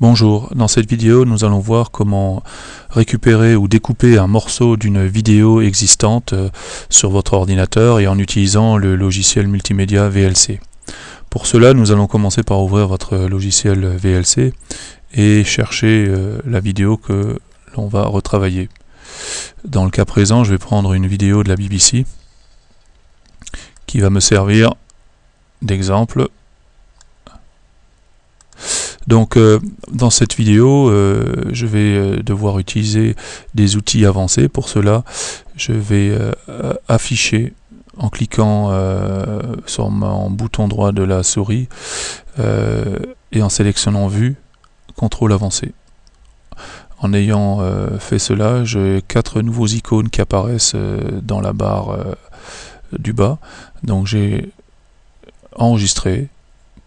Bonjour, dans cette vidéo nous allons voir comment récupérer ou découper un morceau d'une vidéo existante euh, sur votre ordinateur et en utilisant le logiciel multimédia VLC. Pour cela nous allons commencer par ouvrir votre logiciel VLC et chercher euh, la vidéo que l'on va retravailler. Dans le cas présent je vais prendre une vidéo de la BBC qui va me servir d'exemple donc euh, dans cette vidéo, euh, je vais euh, devoir utiliser des outils avancés. Pour cela, je vais afficher en cliquant sur mon bouton droit de la souris et en sélectionnant Vue, contrôle avancé. En ayant fait cela, j'ai quatre nouveaux icônes qui apparaissent dans la barre du bas. Donc j'ai enregistré,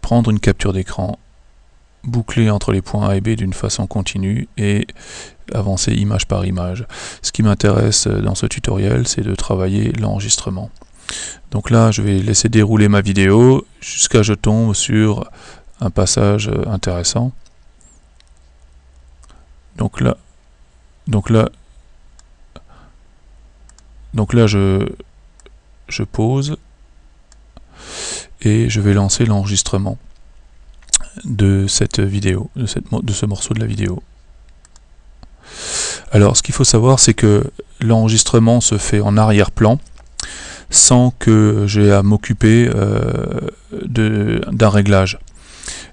prendre une capture d'écran, boucler entre les points A et B d'une façon continue et avancer image par image. Ce qui m'intéresse dans ce tutoriel, c'est de travailler l'enregistrement. Donc là, je vais laisser dérouler ma vidéo jusqu'à je tombe sur un passage intéressant. Donc là, donc là, donc là, je, je pose et je vais lancer l'enregistrement de cette vidéo, de, cette, de ce morceau de la vidéo. Alors ce qu'il faut savoir c'est que l'enregistrement se fait en arrière-plan sans que j'ai à m'occuper euh, d'un réglage.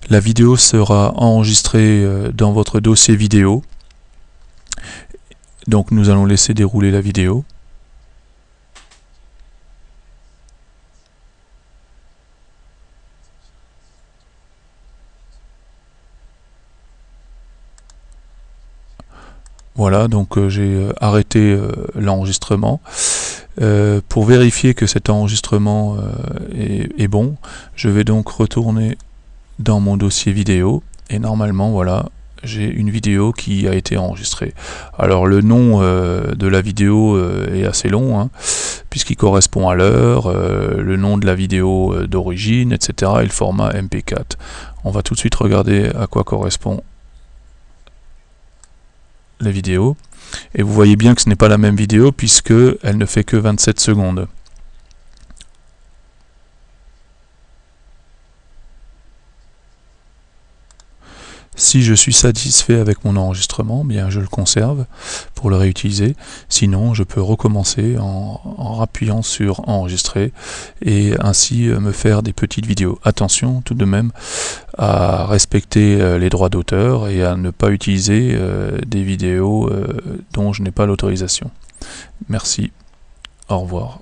La vidéo sera enregistrée euh, dans votre dossier vidéo. Donc nous allons laisser dérouler la vidéo. Voilà, donc euh, j'ai euh, arrêté euh, l'enregistrement. pour vérifier que cet enregistrement est, bon, je vais donc retourner dans mon dossier vidéo et normalement voilà j'ai une vidéo qui a été enregistrée. Alors le nom de la vidéo est assez long, hein, puisqu'il correspond à l'heure, le nom de la vidéo d'origine, etc. et le format MP4. On va tout de suite regarder à quoi correspond la vidéo. Et vous voyez bien que ce n'est pas la même vidéo puisque elle ne fait que 27 secondes. Si je suis satisfait avec mon enregistrement, bien je le conserve pour le réutiliser. Sinon, je peux recommencer en, en appuyant sur enregistrer et ainsi euh, me faire des petites vidéos. Attention tout de même à respecter euh, les droits d'auteur et à ne pas utiliser euh, des vidéos dont je n'ai pas l'autorisation. Merci. Au revoir.